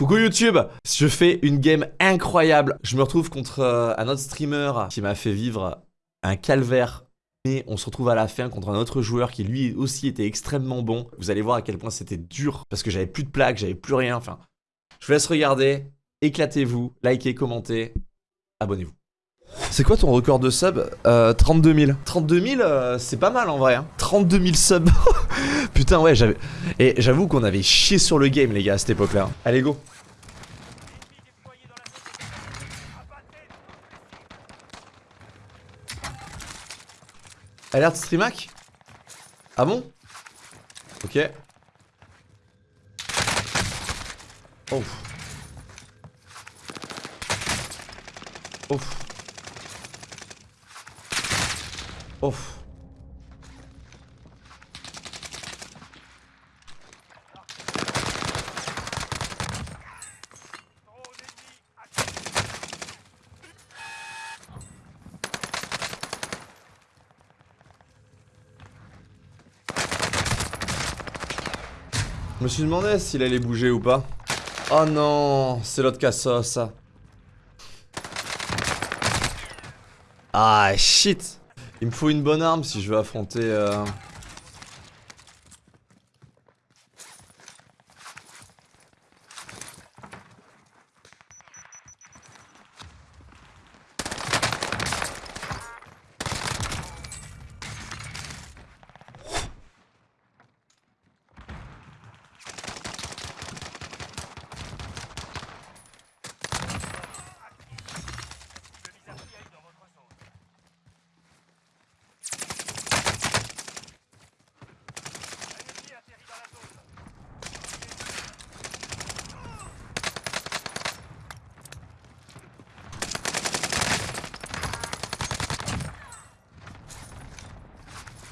Coucou YouTube Je fais une game incroyable. Je me retrouve contre euh, un autre streamer qui m'a fait vivre un calvaire. Et on se retrouve à la fin contre un autre joueur qui lui aussi était extrêmement bon. Vous allez voir à quel point c'était dur parce que j'avais plus de plaques, j'avais plus rien. Enfin, je vous laisse regarder. Éclatez-vous, likez, commentez, abonnez-vous. C'est quoi ton record de sub euh, 32 000. 32 000, euh, c'est pas mal en vrai. Hein. 32 000 subs. Putain, ouais, j'avais. Et j'avoue qu'on avait chié sur le game, les gars, à cette époque-là. Allez, go. Alerte streamac Ah bon? Ok. Oh. Ouf. Je me suis demandé s'il allait bouger ou pas. Oh non, c'est l'autre cassos ça. Ah shit Il me faut une bonne arme si je veux affronter... Euh...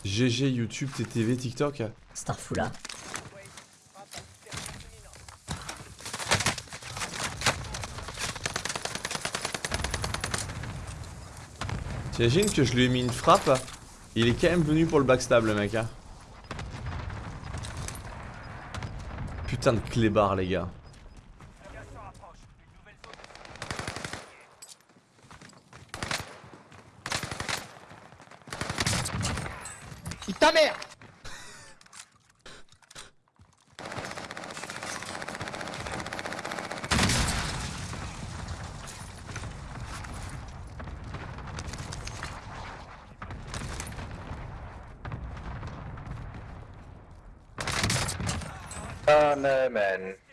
GG, YouTube, TTV, TikTok. Starfoula. T'imagines que je lui ai mis une frappe? Il est quand même venu pour le backstab le mec hein. Putain de clébard les gars ta mère Ah, man.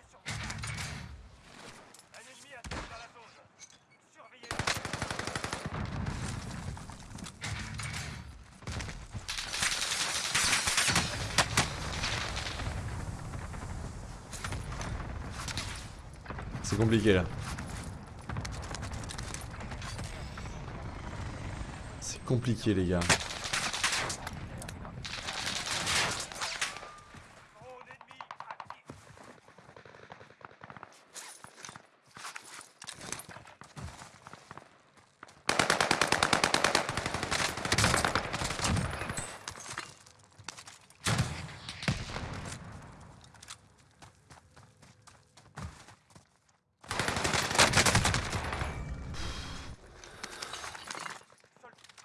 C'est compliqué là. C'est compliqué les gars.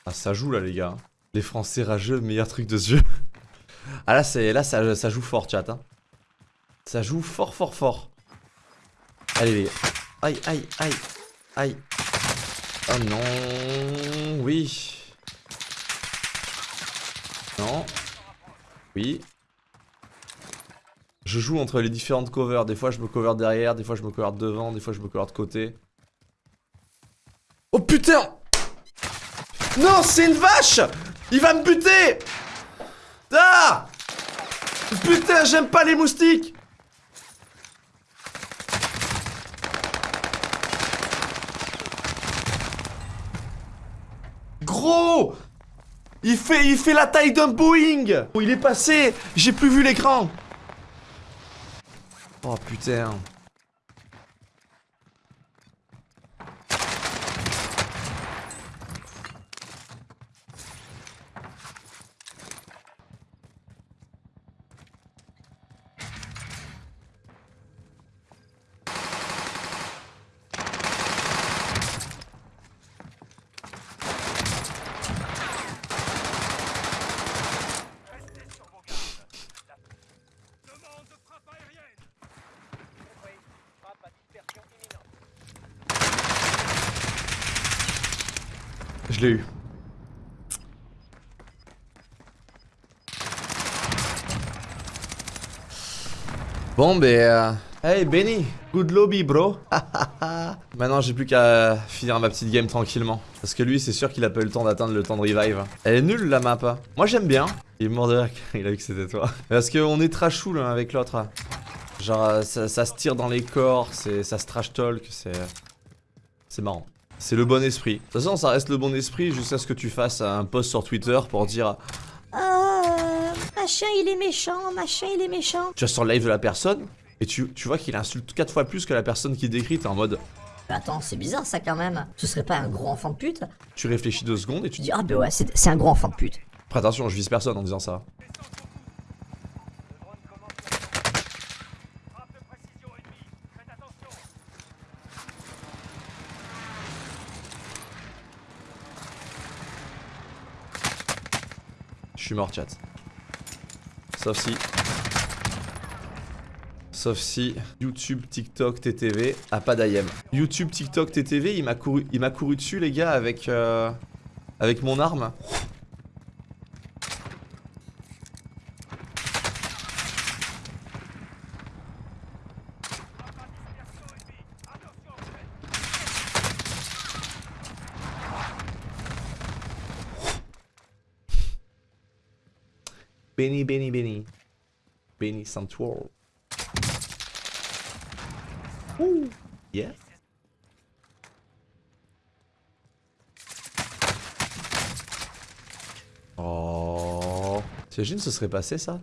Ah, ça joue là, les gars. Les Français rageux, meilleur truc de jeu. ah, là, c'est là ça, ça, joue fort, chat. Hein. Ça joue fort, fort, fort. Allez, les gars. Aïe, aïe, aïe. Aïe. Oh non. Oui. Non. Oui. Je joue entre les différentes covers. Des fois, je me cover derrière. Des fois, je me cover devant. Des fois, je me cover de côté. Oh putain non, c'est une vache. Il va me buter. Ah Putain, j'aime pas les moustiques. Gros. Il fait, il fait la taille d'un Boeing. Il est passé. J'ai plus vu l'écran. Oh putain Je l'ai eu. Bon, ben. euh, Hey Benny, good lobby, bro. Maintenant, j'ai plus qu'à finir ma petite game tranquillement. Parce que lui, c'est sûr qu'il a pas eu le temps d'atteindre le temps de revive. Elle est nulle la map. Moi, j'aime bien. Il est mort de il a vu que c'était toi. Parce qu'on est trash là avec l'autre. Genre, euh, ça, ça se tire dans les corps, ça se trash talk, c'est. C'est marrant. C'est le bon esprit. De toute façon, ça reste le bon esprit jusqu'à ce que tu fasses un post sur Twitter pour dire Ah, machin il est méchant, machin il est méchant. tu vas sur le live de la personne et tu, tu vois qu'il insulte 4 fois plus que la personne qui décrit. T'es en mode Mais attends, c'est bizarre ça quand même. Ce serait pas un gros enfant de pute? tu réfléchis deux secondes et tu dis ah bah ouais, c'est c'est un gros enfant de pute. Après, attention, je vise personne en disant ça. Suis mort, chat. Sauf si. Sauf si YouTube, TikTok, TTV a pas d'IM. YouTube, TikTok, TTV, il m'a couru, il couru dessus, les gars, avec euh, avec mon arme. Benny, Benny, Benny. Benny Santuor. Ouh. Yeah. Oh. T'imagines ce serait passé ça?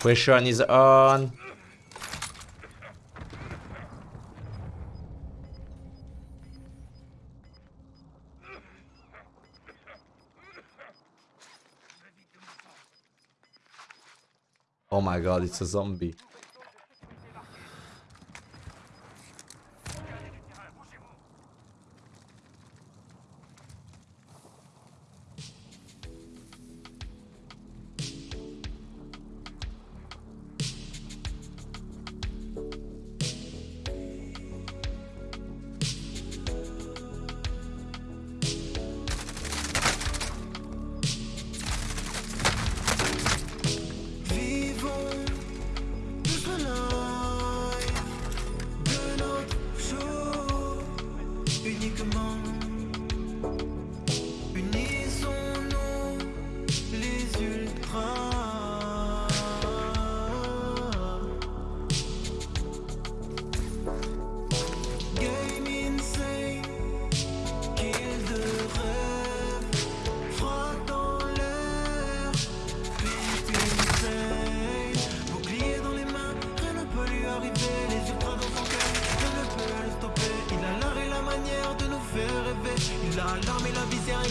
Pressure is on. Oh my god, it's a zombie. arriver, les ultras dans son cœur. Rien ne peut le stopper. Il a l'art et la manière de nous faire rêver. Il a l'arme et la visière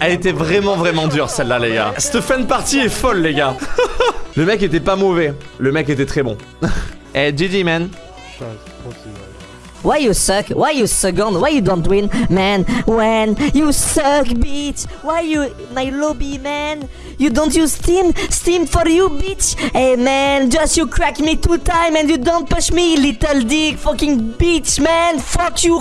Elle était vraiment vraiment dure celle-là les gars. Cette fin de partie est folle les gars. Le mec était pas mauvais. Le mec était très bon. Eh GG man. Why you suck? Why you second? Why you don't win? Man, when you suck, bitch. Why you my lobby, man? You don't use Steam? Steam for you, bitch. Hey, man, just you crack me two time and you don't push me, little dick, fucking bitch, man. Fuck you.